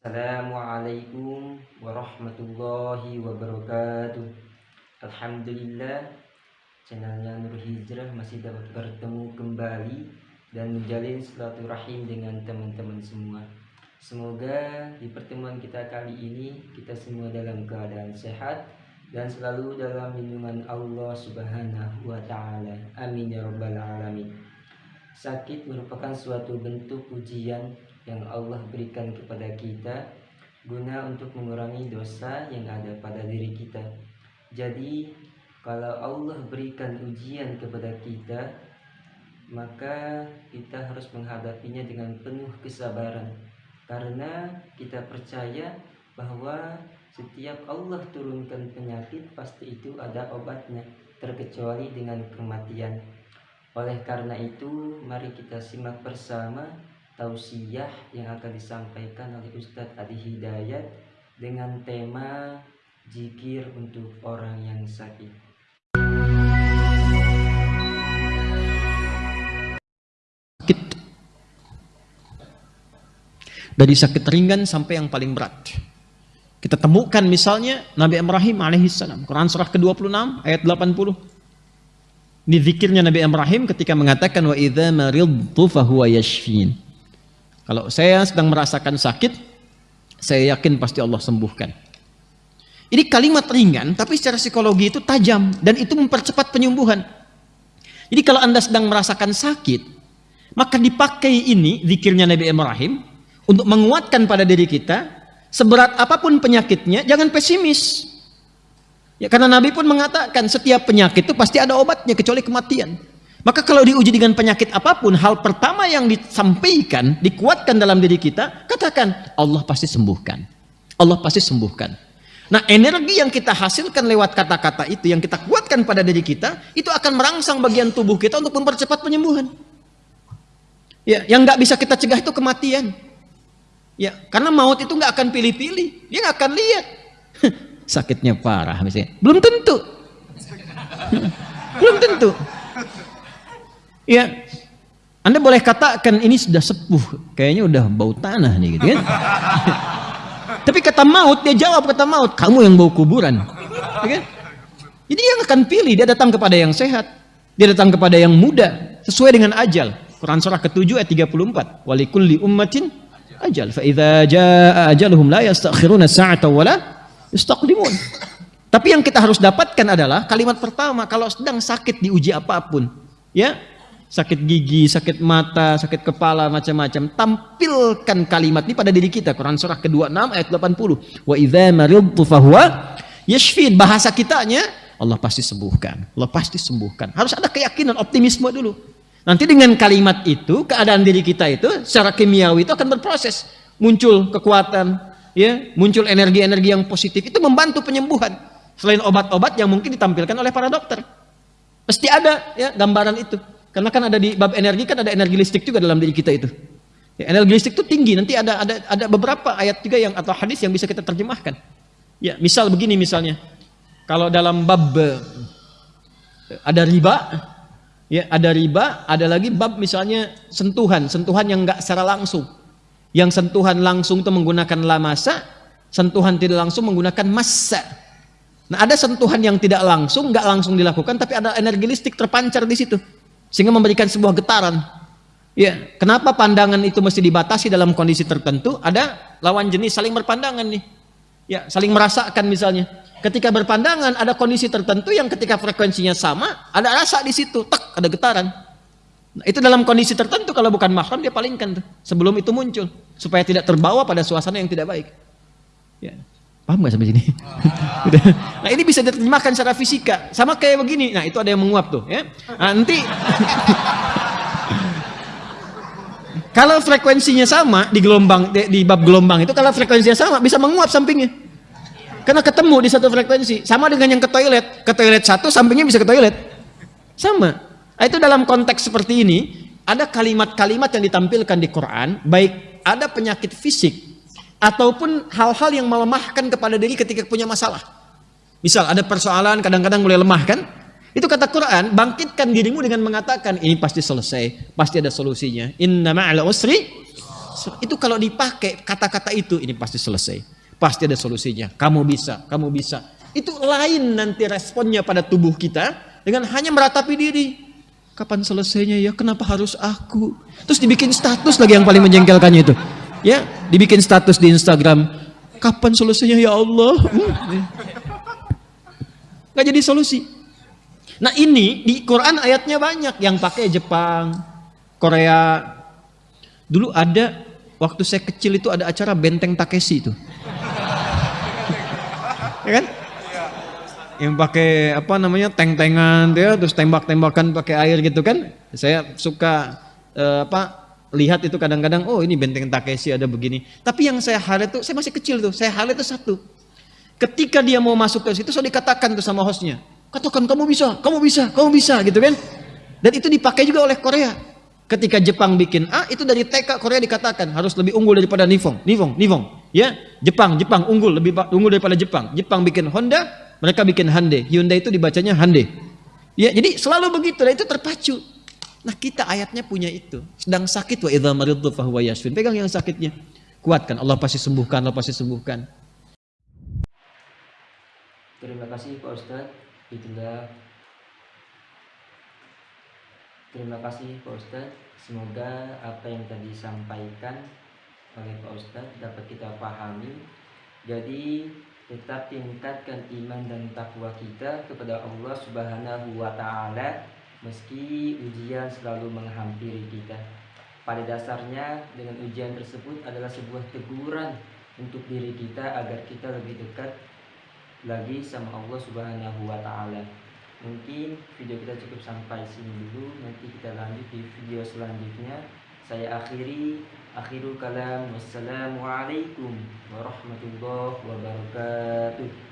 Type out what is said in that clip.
Assalamualaikum warahmatullahi wabarakatuh Alhamdulillah channelnya Nur Hijrah masih dapat bertemu kembali dan menjalin silaturahim dengan teman-teman semua Semoga di pertemuan kita kali ini kita semua dalam keadaan sehat dan selalu dalam lindungan Allah Subhanahu wa taala. Amin ya rabbal alamin. Sakit merupakan suatu bentuk ujian yang Allah berikan kepada kita guna untuk mengurangi dosa yang ada pada diri kita. Jadi, kalau Allah berikan ujian kepada kita, maka kita harus menghadapinya dengan penuh kesabaran. Karena kita percaya bahwa setiap Allah turunkan penyakit pasti itu ada obatnya, terkecuali dengan kematian. Oleh karena itu, mari kita simak bersama tausiah yang akan disampaikan oleh Ustadz Adi Hidayat dengan tema jikir untuk orang yang sakit. Sakit dari sakit ringan sampai yang paling berat. Kita temukan misalnya Nabi Ibrahim alaihissalam, Quran surah ke-26 ayat 80. Ini zikirnya Nabi Ibrahim ketika mengatakan wa idza maridtu fahuwa yashfin. Kalau saya sedang merasakan sakit, saya yakin pasti Allah sembuhkan. Ini kalimat ringan, tapi secara psikologi itu tajam dan itu mempercepat penyembuhan. Jadi kalau Anda sedang merasakan sakit, maka dipakai ini zikirnya Nabi Ibrahim untuk menguatkan pada diri kita, seberat apa pun penyakitnya, jangan pesimis. Ya, karena Nabi pun mengatakan setiap penyakit itu pasti ada obatnya kecuali kematian. Maka kalau diuji dengan penyakit apa pun, hal pertama yang disampaikan, dikuatkan dalam diri kita, katakan, Allah pasti sembuhkan. Allah pasti sembuhkan. Nah, energi yang kita hasilkan lewat kata-kata itu, yang kita kuatkan pada diri kita, itu akan merangsang bagian tubuh kita untuk mempercepat penyembuhan. Ya, yang nggak bisa kita cegah itu kematian. Ya, karena maut itu nggak akan pilih-pilih, dia nggak akan lihat. Sakitnya parah misalnya. Belum tentu. Belum tentu. Ya, Anda boleh katakan ini sudah sepuh, kayaknya udah bau tanah nih gitu kan. Tapi kata maut, dia jawab kata maut, kamu yang bau kuburan. Ya kan? Jadi yang akan pilih, dia datang kepada yang sehat. Dia datang kepada yang muda, sesuai dengan ajal. Quran surah ke-7 ayat 34. Walikulli ummatin ajal. Fa idza jaa ajaluhum la yastakhiruna sa'ata wa la yastaqdimun. Tapi yang kita harus dapatkan adalah kalimat pertama kalau sedang sakit diuji apa pun, ya sakit gigi, sakit mata, sakit kepala, macam-macam. Tampilkan kalimat ini pada diri kita. Quran surah ke-26 ayat 80. Wa idza maridtu fahuwa yashfin. Bahasa kitanya Allah pasti sembuhkan. Allah pasti sembuhkan. Harus ada keyakinan, optimisme dulu. Nanti dengan kalimat itu, keadaan diri kita itu secara kimiawi itu akan berproses. Muncul kekuatan, ya, muncul energi-energi yang positif. Itu membantu penyembuhan. Selain obat-obat yang mungkin ditampilkan oleh para dokter. Pasti ada ya gambaran itu. Karena kan ada di bab energi kan ada energi listrik juga dalam diri kita itu. Ya, energi listrik itu tinggi. Nanti ada ada ada beberapa ayat juga yang atau hadis yang bisa kita terjemahkan. Ya, misal begini misalnya. Kalau dalam bab ada riba, ya ada riba, ada lagi bab misalnya sentuhan, sentuhan yang enggak secara langsung. Yang sentuhan langsung itu menggunakan lamasa, sentuhan tidak langsung menggunakan massa. Nah, ada sentuhan yang tidak langsung, enggak langsung dilakukan, tapi ada energi listrik terpancar di situ sehingga memberikan sebuah getaran. Ya, kenapa pandangan itu mesti dibatasi dalam kondisi tertentu? Ada lawan jenis saling berpandangan nih. Ya, saling merasakan misalnya. Ketika berpandangan ada kondisi tertentu yang ketika frekuensinya sama, ada rasa di situ, tak ada getaran. Nah, itu dalam kondisi tertentu kalau bukan mahram dia palingkan tuh sebelum itu muncul supaya tidak terbawa pada suasana yang tidak baik. Ya. Paham nggak sampai sini? nah ini bisa diterjemahkan secara fisika. Sama kayak begini. Nah itu ada yang menguap tuh. Ya. Nah, nanti kalau frekuensinya sama di gelombang di, di bab gelombang itu kalau frekuensinya sama bisa menguap sampingnya. Karena ketemu di satu frekuensi. Sama dengan yang ke toilet. Ke toilet satu sampingnya bisa ke toilet. Sama. Nah, itu dalam konteks seperti ini ada kalimat-kalimat yang ditampilkan di Quran baik ada penyakit fisik ataupun hal-hal yang melemahkan kepada diri ketika punya masalah. Misal ada persoalan kadang-kadang mulai lemah kan? Itu kata Quran, bangkitkan dirimu dengan mengatakan ini pasti selesai, pasti ada solusinya. Inna ma'al usri Itu kalau dipakai kata-kata itu ini pasti selesai. Pasti ada solusinya. Kamu bisa, kamu bisa. Itu lain nanti responnya pada tubuh kita dengan hanya meratapi diri. Kapan selesainya ya? Kenapa harus aku? Terus dibikin status lagi yang paling menjengkelkannya itu. Ya, dibikin status di Instagram. Kapan selesainya ya Allah? Hmm. Gak jadi solusi. Nah ini di Quran ayatnya banyak yang pakai Jepang, Korea. Dulu ada waktu saya kecil itu ada acara Benteng Takeshi itu. ya kan? Yang pakai apa namanya teng-tengan dia terus tembak-tembakan pakai air gitu kan. Saya suka uh, apa lihat itu kadang-kadang oh ini Benteng Takeshi ada begini. Tapi yang saya highlight itu saya masih kecil tuh, saya highlight itu satu. Ketika dia mau masuk ke situ, saya dikatakan tuh sama hostnya, katakan kamu bisa, kamu bisa, kamu bisa, gitu kan? Dan itu dipakai juga oleh Korea. Ketika Jepang bikin A, itu dari TK Korea dikatakan harus lebih unggul daripada Nifong, Nifong, Nifong. Ya, Jepang, Jepang unggul lebih unggul daripada Jepang. Jepang bikin Honda, mereka bikin Hyundai. Hyundai itu dibacanya Hyundai. Ya, jadi selalu begitu, dan itu terpacu. Nah kita ayatnya punya itu. Sedang sakit wa fahuwa yashfin. Pegang yang sakitnya. Kuatkan, Allah pasti sembuhkan, Allah pasti sembuhkan. Terima kasih Pak Ustadz. Itulah Terima kasih Pak Ustadz. Semoga apa yang tadi disampaikan oleh Pak Ustadz dapat kita pahami. Jadi tetap tingkatkan iman dan takwa kita kepada Allah Subhanahu wa taala meski ujian selalu menghampiri kita. Pada dasarnya dengan ujian tersebut adalah sebuah teguran untuk diri kita agar kita lebih dekat lagi sama Allah Subhanahu wa taala. Mungkin video kita cukup sampai sini dulu, nanti kita lanjut di video selanjutnya. Saya akhiri akhirul kalam wassalamualaikum warahmatullahi wabarakatuh.